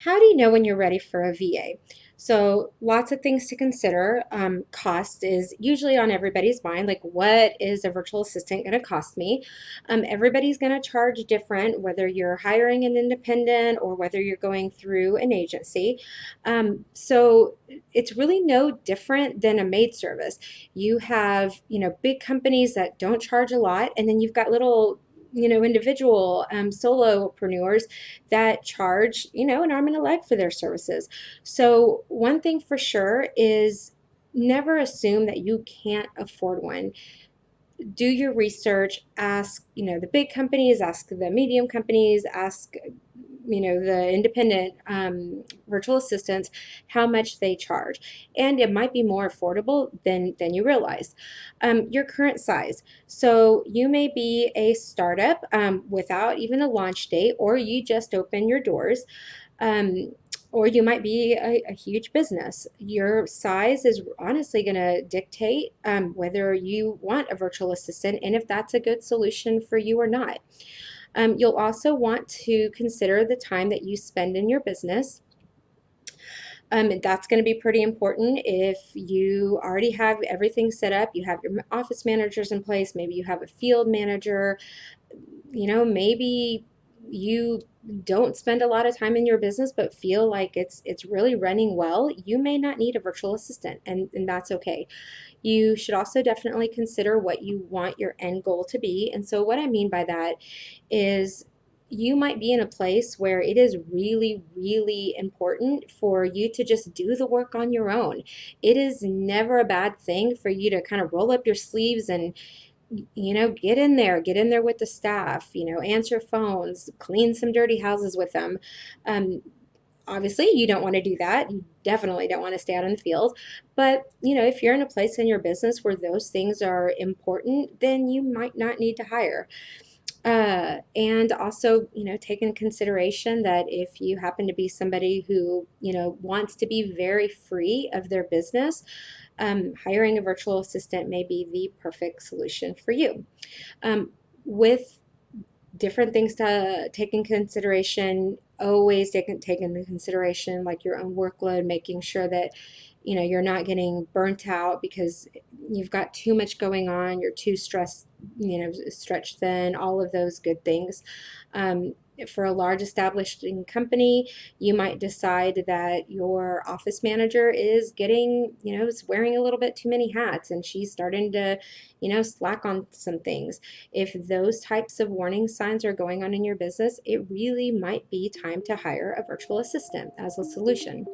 How do you know when you're ready for a VA? So, lots of things to consider. Um, cost is usually on everybody's mind. Like, what is a virtual assistant to cost me? Um, everybody's going to charge different, whether you're hiring an independent or whether you're going through an agency. Um, so, it's really no different than a maid service. You have, you know, big companies that don't charge a lot, and then you've got little you know, individual um, solopreneurs that charge, you know, an arm and a leg for their services. So, one thing for sure is never assume that you can't afford one. Do your research, ask, you know, the big companies, ask the medium companies, ask you know the independent um, virtual assistants how much they charge and it might be more affordable than than you realize um, your current size so you may be a startup um, without even a launch date or you just open your doors um, or you might be a, a, huge business. Your size is honestly going to dictate um, whether you want a virtual assistant and if that's a good solution for you or not. Um, you'll also want to consider the time that you spend in your business. Um, that's going to be pretty important if you already have everything set up, you have your office managers in place, maybe you have a field manager, you know, maybe you don't spend a lot of time in your business but feel like it's it's really running well, you may not need a virtual assistant and, and that's okay. You should also definitely consider what you want your end goal to be. And so what I mean by that is you might be in a place where it is really, really important for you to just do the work on your own. It is never a bad thing for you to kind of roll up your sleeves and you know, get in there, get in there with the staff, you know, answer phones, clean some dirty houses with them. Um, obviously, you don't want to do that. You definitely don't want to stay out in the field. But, you know, if you're in a place in your business where those things are important, then you might not need to hire. Uh, and also, you know, take in consideration that if you happen to be somebody who, you know, wants to be very free of their business, um, hiring a virtual assistant may be the perfect solution for you. Um, with different things to take in consideration, always take, take into consideration like your own workload, making sure that you know you're not getting burnt out because you've got too much going on you're too stressed you know stretch thin all of those good things um, for a large established company, you might decide that your office manager is getting, you know, is wearing a little bit too many hats and she's starting to, you know, slack on some things. If those types of warning signs are going on in your business, it really might be time to hire a virtual assistant as a solution.